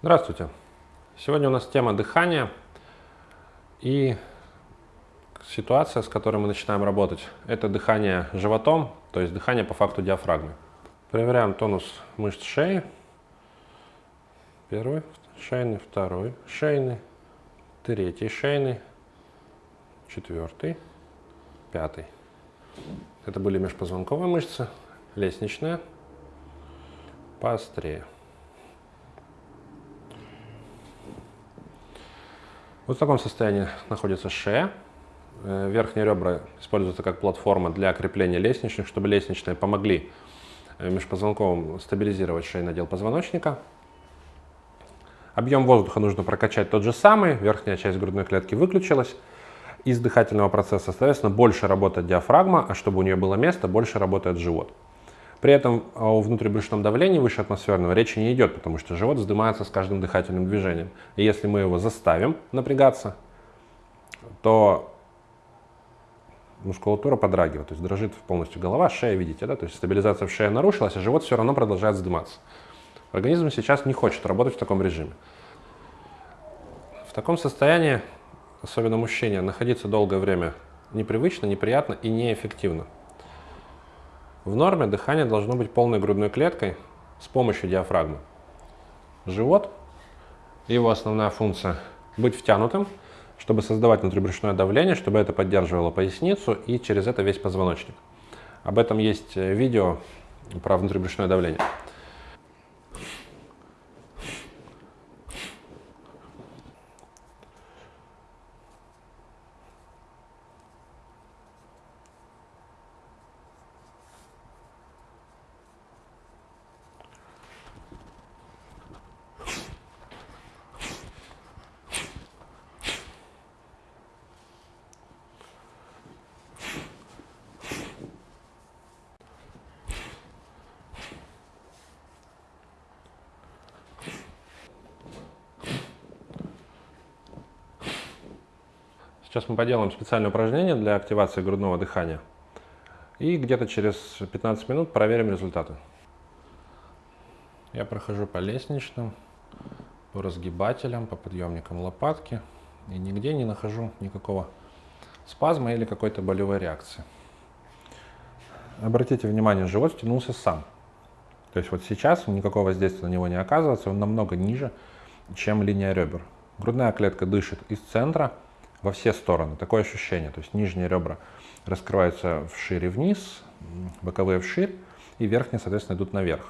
Здравствуйте! Сегодня у нас тема дыхания и ситуация, с которой мы начинаем работать, это дыхание животом, то есть дыхание по факту диафрагмы. Проверяем тонус мышц шеи. Первый шейный, второй шейный, третий шейный, четвертый, пятый. Это были межпозвонковые мышцы, лестничная, поострее. Вот в таком состоянии находится шея. Э, верхние ребра используются как платформа для крепления лестничных, чтобы лестничные помогли э, межпозвонковым стабилизировать шейный отдел позвоночника. Объем воздуха нужно прокачать тот же самый, верхняя часть грудной клетки выключилась из дыхательного процесса, соответственно, больше работает диафрагма, а чтобы у нее было место, больше работает живот. При этом о внутрибрюшном давлении выше атмосферного речи не идет, потому что живот вздымается с каждым дыхательным движением. И если мы его заставим напрягаться, то мускулатура подрагивает, то есть дрожит полностью голова, шея, видите, да, то есть стабилизация в шее нарушилась, а живот все равно продолжает вздыматься. Организм сейчас не хочет работать в таком режиме. В таком состоянии, особенно мужчине, находиться долгое время непривычно, неприятно и неэффективно. В норме дыхание должно быть полной грудной клеткой с помощью диафрагмы. Живот, его основная функция – быть втянутым, чтобы создавать внутрибрюшное давление, чтобы это поддерживало поясницу и через это весь позвоночник. Об этом есть э, видео про внутрибрюшное давление. Сейчас мы поделаем специальное упражнение для активации грудного дыхания. И где-то через 15 минут проверим результаты. Я прохожу по лестничным, по разгибателям, по подъемникам лопатки. И нигде не нахожу никакого спазма или какой-то болевой реакции. Обратите внимание, живот стянулся сам. То есть вот сейчас никакого воздействия на него не оказывается, он намного ниже, чем линия ребер. Грудная клетка дышит из центра, во все стороны. Такое ощущение. То есть нижние ребра раскрываются вширь и вниз, боковые вширь, и верхние, соответственно, идут наверх.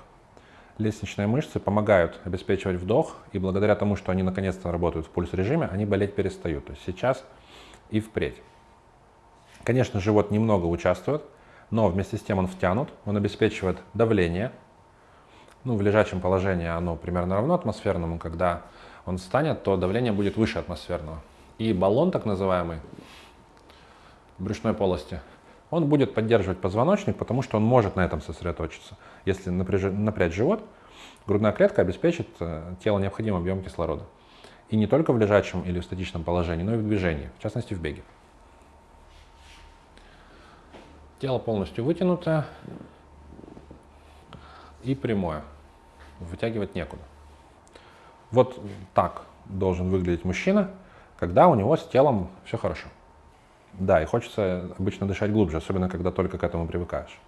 Лестничные мышцы помогают обеспечивать вдох, и благодаря тому, что они наконец-то работают в пульс-режиме, они болеть перестают. То есть сейчас и впредь. Конечно, живот немного участвует, но вместе с тем он втянут, он обеспечивает давление. Ну, в лежачем положении оно примерно равно атмосферному. Когда он встанет, то давление будет выше атмосферного и баллон так называемый брюшной полости, он будет поддерживать позвоночник, потому что он может на этом сосредоточиться. Если напряжь, напрячь живот, грудная клетка обеспечит э, тело необходимым объем кислорода. И не только в лежачем или в статичном положении, но и в движении, в частности в беге. Тело полностью вытянутое и прямое. Вытягивать некуда. Вот так должен выглядеть мужчина – когда у него с телом все хорошо. Да, и хочется обычно дышать глубже, особенно когда только к этому привыкаешь.